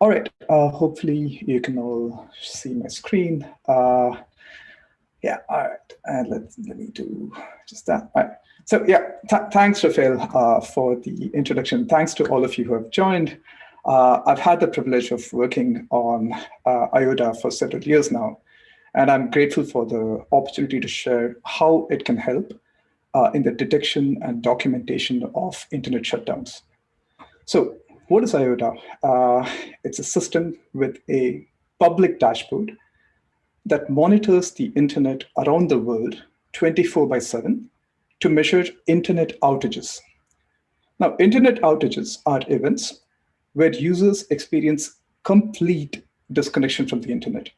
All right, uh, hopefully you can all see my screen. Uh, yeah, all right, and let, let me do just that. All right. So yeah, th thanks, Rafael, uh, for the introduction. Thanks to all of you who have joined. Uh, I've had the privilege of working on uh, IODA for several years now, and I'm grateful for the opportunity to share how it can help uh, in the detection and documentation of internet shutdowns. So what is IODA? Uh, it's a system with a public dashboard that monitors the internet around the world 24 by 7 to measure internet outages. Now, internet outages are events where users experience complete disconnection from the internet.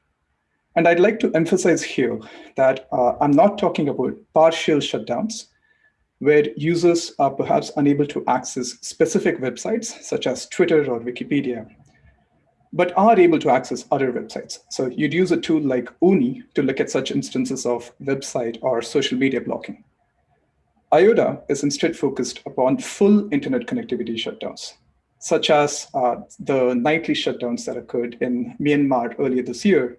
And I'd like to emphasize here that uh, I'm not talking about partial shutdowns, where users are perhaps unable to access specific websites such as Twitter or Wikipedia, but are able to access other websites. So you'd use a tool like OONI to look at such instances of website or social media blocking. IODA is instead focused upon full internet connectivity shutdowns, such as uh, the nightly shutdowns that occurred in Myanmar earlier this year,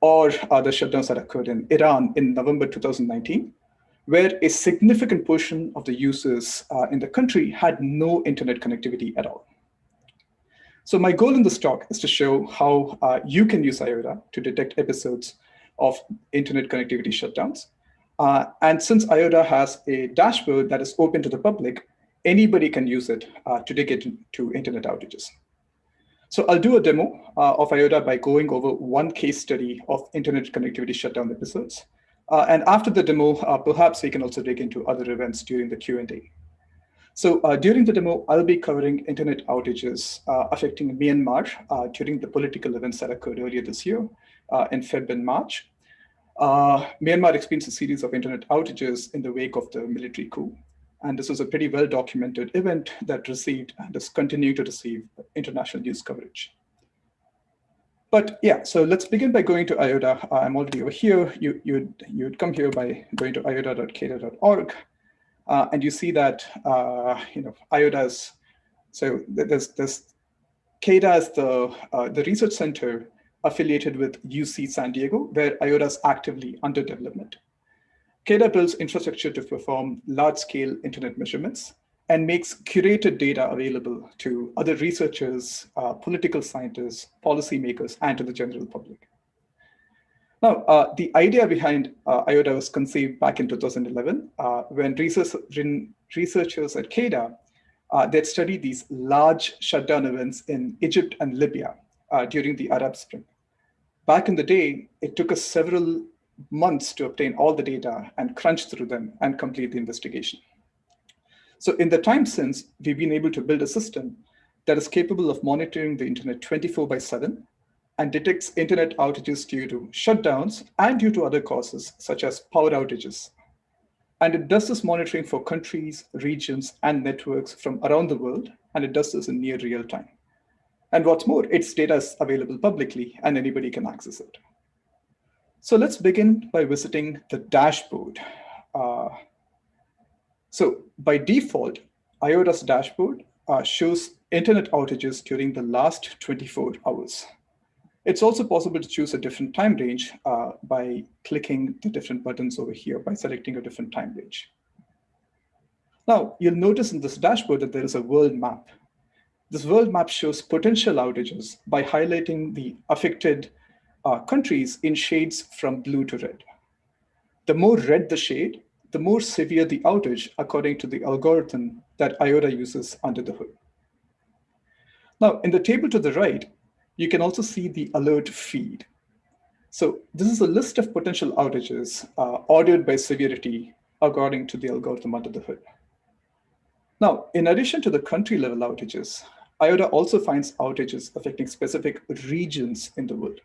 or the shutdowns that occurred in Iran in November 2019, where a significant portion of the users uh, in the country had no internet connectivity at all. So my goal in this talk is to show how uh, you can use IODA to detect episodes of internet connectivity shutdowns. Uh, and since IODA has a dashboard that is open to the public, anybody can use it uh, to dig into internet outages. So I'll do a demo uh, of IODA by going over one case study of internet connectivity shutdown episodes. Uh, and after the demo, uh, perhaps we can also dig into other events during the Q&A. So uh, during the demo, I'll be covering internet outages uh, affecting Myanmar uh, during the political events that occurred earlier this year uh, in Feb and March. Myanmar experienced a series of internet outages in the wake of the military coup. And this was a pretty well-documented event that received and is continuing to receive international news coverage. But yeah, so let's begin by going to IODA. I'm already over here. You, you'd, you'd come here by going to ioda.caida.org. Uh, and you see that, uh, you know, IODA's, so there's, there's CAIDA is the, uh, the research center affiliated with UC San Diego, where IODA is actively under development. CAIDA builds infrastructure to perform large-scale internet measurements and makes curated data available to other researchers, uh, political scientists, policymakers, and to the general public. Now, uh, the idea behind uh, IODA was conceived back in 2011 uh, when research, researchers at CAIDA uh, they studied these large shutdown events in Egypt and Libya uh, during the Arab Spring. Back in the day, it took us several months to obtain all the data and crunch through them and complete the investigation. So in the time since, we've been able to build a system that is capable of monitoring the internet 24 by 7 and detects internet outages due to shutdowns and due to other causes, such as power outages. And it does this monitoring for countries, regions, and networks from around the world, and it does this in near real time. And what's more, its data is available publicly, and anybody can access it. So let's begin by visiting the dashboard. Uh, so by default, IODA's dashboard uh, shows internet outages during the last 24 hours. It's also possible to choose a different time range uh, by clicking the different buttons over here by selecting a different time range. Now, you'll notice in this dashboard that there is a world map. This world map shows potential outages by highlighting the affected uh, countries in shades from blue to red. The more red the shade, the more severe the outage according to the algorithm that IODA uses under the hood. Now, in the table to the right, you can also see the alert feed. So this is a list of potential outages uh, ordered by severity according to the algorithm under the hood. Now, in addition to the country level outages, IODA also finds outages affecting specific regions in the world.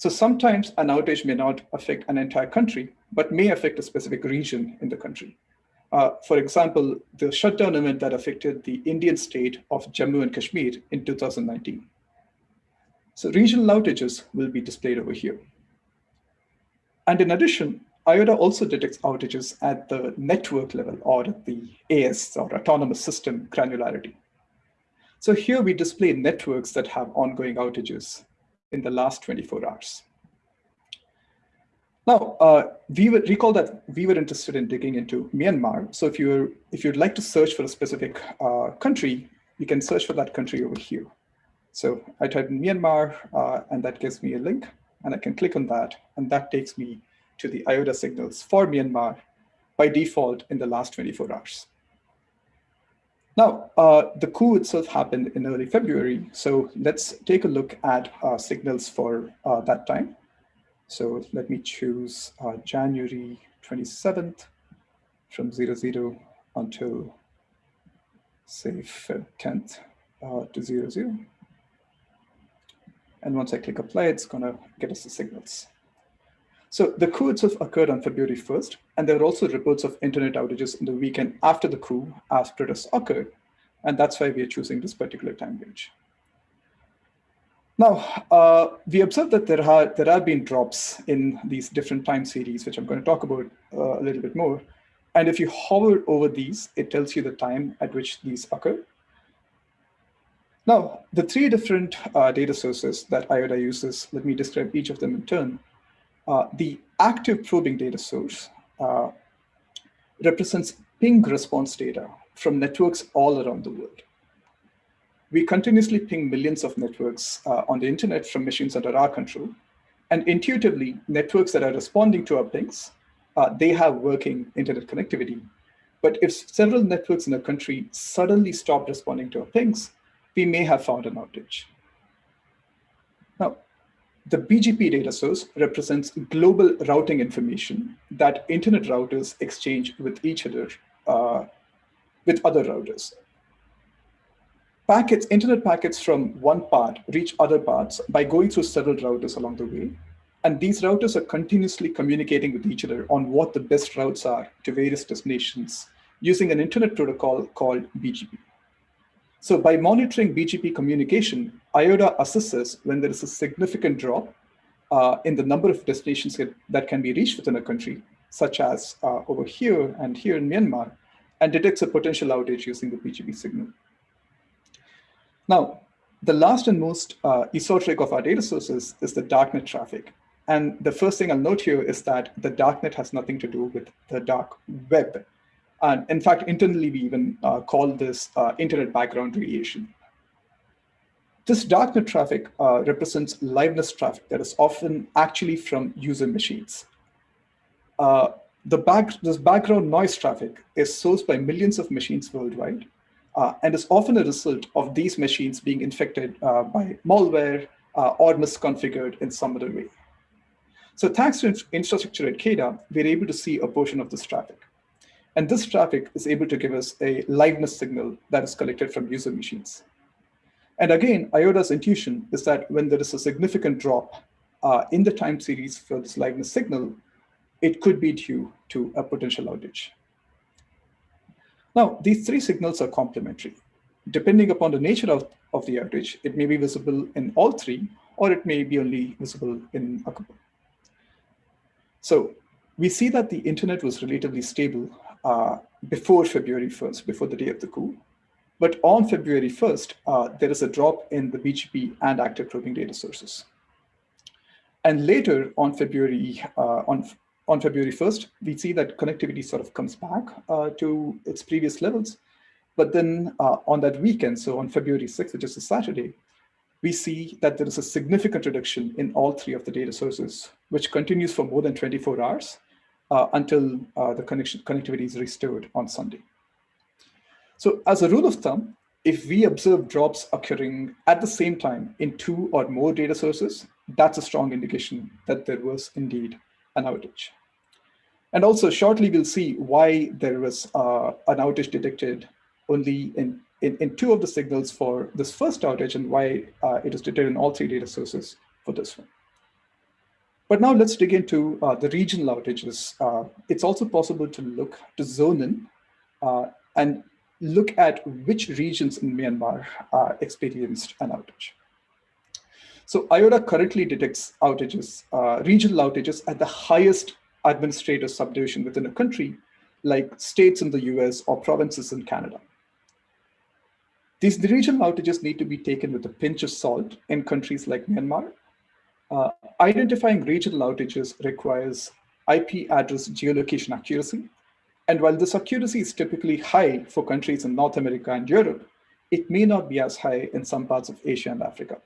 So sometimes an outage may not affect an entire country, but may affect a specific region in the country. Uh, for example, the shutdown event that affected the Indian state of Jammu and Kashmir in 2019. So regional outages will be displayed over here. And in addition, IODA also detects outages at the network level or at the AS or autonomous system granularity. So here we display networks that have ongoing outages in the last 24 hours. Now, uh, we recall that we were interested in digging into Myanmar. So if you're if you'd like to search for a specific uh, country, you can search for that country over here. So I type in Myanmar, uh, and that gives me a link, and I can click on that, and that takes me to the IODA signals for Myanmar by default in the last 24 hours. Now, uh, the coup itself happened in early February, so let's take a look at uh, signals for uh, that time. So let me choose uh, January 27th from 00 until, say, 10th uh, to 00. And once I click apply, it's going to get us the signals. So the coup itself occurred on February 1st, and there were also reports of internet outages in the weekend after the coup as protests occurred. And that's why we are choosing this particular time range. Now, uh, we observed that there, are, there have been drops in these different time series, which I'm going to talk about uh, a little bit more. And if you hover over these, it tells you the time at which these occur. Now, the three different uh, data sources that IODA uses, let me describe each of them in turn. Uh, the active probing data source uh, represents ping response data from networks all around the world. We continuously ping millions of networks uh, on the internet from machines under our control. And intuitively, networks that are responding to our pings, uh, they have working internet connectivity. But if several networks in a country suddenly stop responding to our pings, we may have found an outage. Now, the BGP data source represents global routing information that internet routers exchange with each other, uh, with other routers. Packets, internet packets from one part reach other parts by going through several routers along the way. And these routers are continuously communicating with each other on what the best routes are to various destinations using an internet protocol called BGP. So by monitoring BGP communication, IODA assesses when there is a significant drop uh, in the number of destinations that can be reached within a country, such as uh, over here and here in Myanmar, and detects a potential outage using the BGP signal. Now, the last and most uh, esoteric of our data sources is the darknet traffic. And the first thing I'll note here is that the darknet has nothing to do with the dark web. And in fact, internally, we even uh, call this uh, internet background radiation. This darknet traffic uh, represents liveness traffic that is often actually from user machines. Uh, the back, this background noise traffic is sourced by millions of machines worldwide uh, and is often a result of these machines being infected uh, by malware or misconfigured in some other way. So thanks to infrastructure at CAIDA, we're able to see a portion of this traffic. And this traffic is able to give us a liveness signal that is collected from user machines. And again, IODA's intuition is that when there is a significant drop uh, in the time series for this liveness signal, it could be due to a potential outage. Now, these three signals are complementary. Depending upon the nature of, of the outage, it may be visible in all three, or it may be only visible in a couple. So we see that the internet was relatively stable uh, before February 1st, before the day of the coup. But on February 1st, uh, there is a drop in the BGP and active probing data sources. And later on February, uh, on, on February 1st, we see that connectivity sort of comes back uh, to its previous levels. But then uh, on that weekend, so on February 6th, which is a Saturday, we see that there is a significant reduction in all three of the data sources, which continues for more than 24 hours until uh, the connection connectivity is restored on Sunday. So as a rule of thumb, if we observe drops occurring at the same time in two or more data sources, that's a strong indication that there was indeed an outage. And also shortly, we'll see why there was uh, an outage detected only in, in, in, two of the signals for this first outage and why uh, it is detected in all three data sources for this one. But now let's dig into uh, the regional outages. Uh, it's also possible to look to zone in uh, and look at which regions in Myanmar experienced an outage. So IODA currently detects outages, uh, regional outages at the highest administrative subdivision within a country, like states in the US or provinces in Canada. These regional outages need to be taken with a pinch of salt in countries like Myanmar. Uh, identifying regional outages requires IP address geolocation accuracy. And while this accuracy is typically high for countries in North America and Europe, it may not be as high in some parts of Asia and Africa.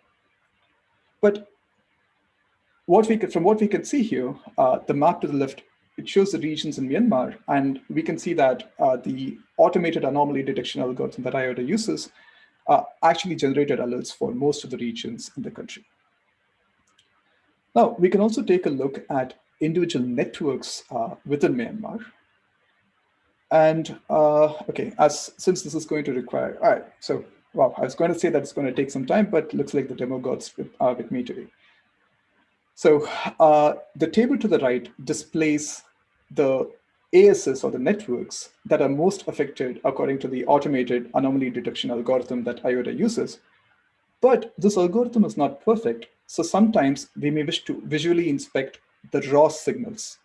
But what we could, from what we can see here, uh, the map to the left, it shows the regions in Myanmar, and we can see that uh, the automated anomaly detection algorithm that IODA uses uh, actually generated alerts for most of the regions in the country. Now, we can also take a look at individual networks uh, within Myanmar. And uh, okay, as since this is going to require, all right, so well, I was going to say that it's going to take some time, but looks like the demo gods with, uh, with me today. So uh, the table to the right displays the ASs or the networks that are most affected according to the automated anomaly detection algorithm that IODA uses. But this algorithm is not perfect. So sometimes we may wish to visually inspect the raw signals.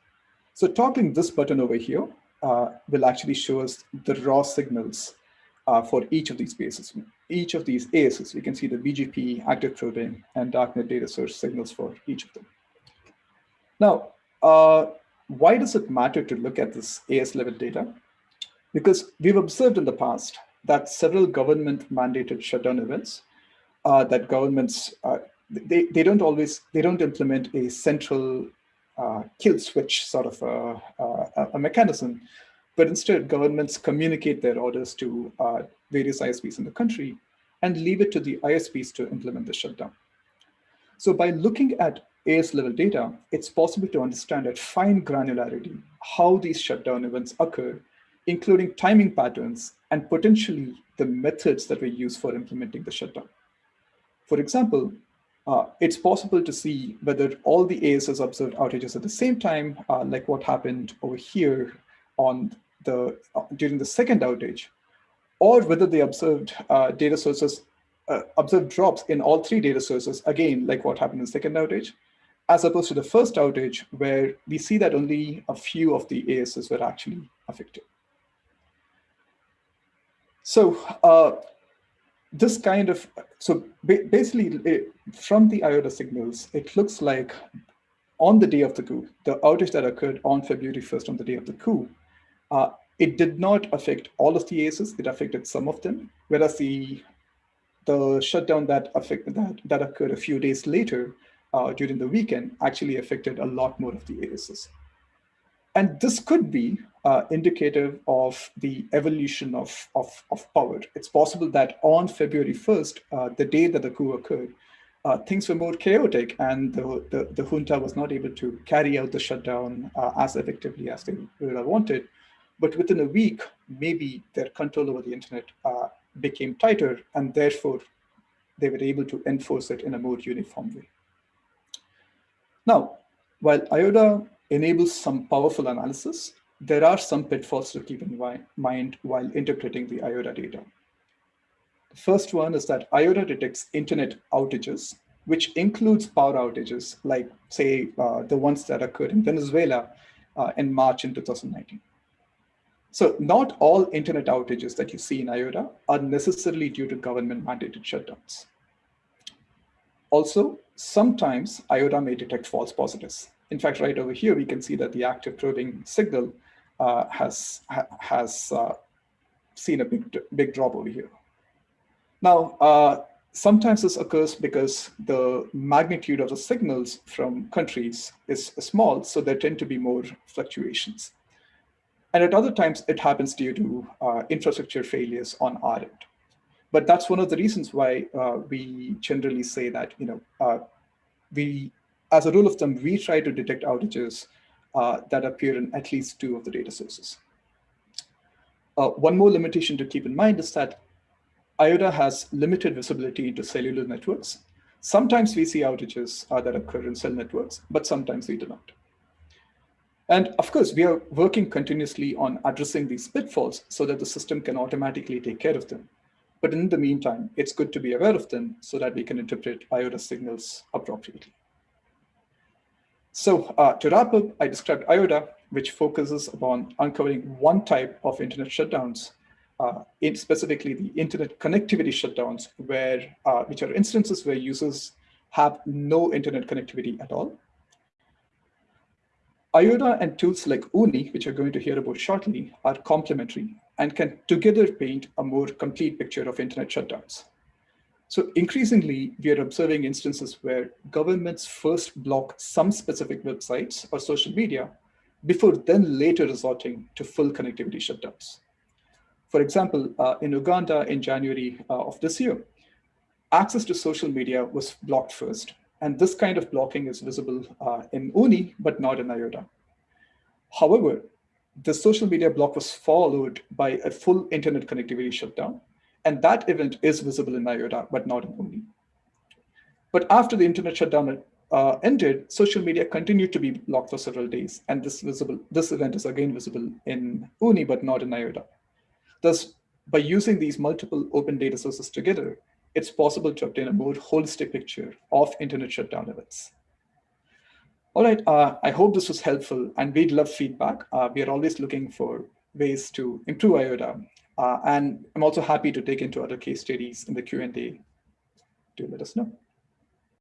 So toggling this button over here uh, will actually show us the raw signals uh, for each of these bases, Each of these ASs, we can see the BGP, active probing, and darknet data source signals for each of them. Now, uh, why does it matter to look at this AS level data? Because we've observed in the past that several government mandated shutdown events uh, that governments, uh, they, they don't always, they don't implement a central uh, kill switch sort of a, a, a, mechanism, but instead governments communicate their orders to uh, various ISPs in the country and leave it to the ISPs to implement the shutdown. So by looking at AS level data, it's possible to understand at fine granularity how these shutdown events occur, including timing patterns and potentially the methods that we use for implementing the shutdown. For example, uh, it's possible to see whether all the ASs observed outages at the same time, uh, like what happened over here on the uh, during the second outage, or whether the observed uh, data sources, uh, observed drops in all three data sources, again, like what happened in the second outage, as opposed to the first outage, where we see that only a few of the ASs were actually affected. So uh, this kind of, so basically it, from the IODA signals, it looks like on the day of the coup, the outage that occurred on February 1st on the day of the coup, uh, it did not affect all of the ASs, it affected some of them, whereas the the shutdown that affected that that occurred a few days later uh, during the weekend actually affected a lot more of the ASs. And this could be uh, indicative of the evolution of, of, of, power. It's possible that on February 1st, uh, the day that the coup occurred, uh, things were more chaotic and the, the, the, junta was not able to carry out the shutdown uh, as effectively as they would have wanted. But within a week, maybe their control over the internet uh, became tighter and therefore they were able to enforce it in a more uniform way. Now, while IODA enables some powerful analysis, there are some pitfalls to keep in mind while interpreting the IODA data. The first one is that IODA detects internet outages, which includes power outages, like say uh, the ones that occurred in Venezuela uh, in March in 2019. So not all internet outages that you see in IODA are necessarily due to government mandated shutdowns. Also, sometimes IODA may detect false positives. In fact, right over here, we can see that the active probing signal uh, has, ha has uh, seen a big, big drop over here. Now, uh, sometimes this occurs because the magnitude of the signals from countries is small, so there tend to be more fluctuations. And at other times, it happens due to uh, infrastructure failures on our end. But that's one of the reasons why uh, we generally say that, you know, uh, we, as a rule of thumb, we try to detect outages uh, that appear in at least two of the data sources. Uh, one more limitation to keep in mind is that IODA has limited visibility into cellular networks. Sometimes we see outages uh, that occur in cell networks, but sometimes we do not. And of course, we are working continuously on addressing these pitfalls so that the system can automatically take care of them. But in the meantime, it's good to be aware of them so that we can interpret IODA signals appropriately. So uh, to wrap up, I described IODA, which focuses upon uncovering one type of internet shutdowns uh, in specifically the internet connectivity shutdowns, where uh, which are instances where users have no internet connectivity at all. IODA and tools like OONI, which you're going to hear about shortly, are complementary and can together paint a more complete picture of internet shutdowns. So increasingly, we are observing instances where governments first block some specific websites or social media before then later resorting to full connectivity shutdowns. For example, uh, in Uganda in January uh, of this year, access to social media was blocked first. And this kind of blocking is visible uh, in OONI, but not in IODA. However, the social media block was followed by a full internet connectivity shutdown, and that event is visible in IODA, but not in OONI. But after the internet shutdown uh, ended, social media continued to be blocked for several days. And this visible, this event is again visible in OONI, but not in IODA. Thus, by using these multiple open data sources together, it's possible to obtain a more holistic picture of internet shutdown events. All right, uh, I hope this was helpful and we'd love feedback. Uh, we are always looking for ways to improve IODA uh, and I'm also happy to take into other case studies in the Q&A to let us know.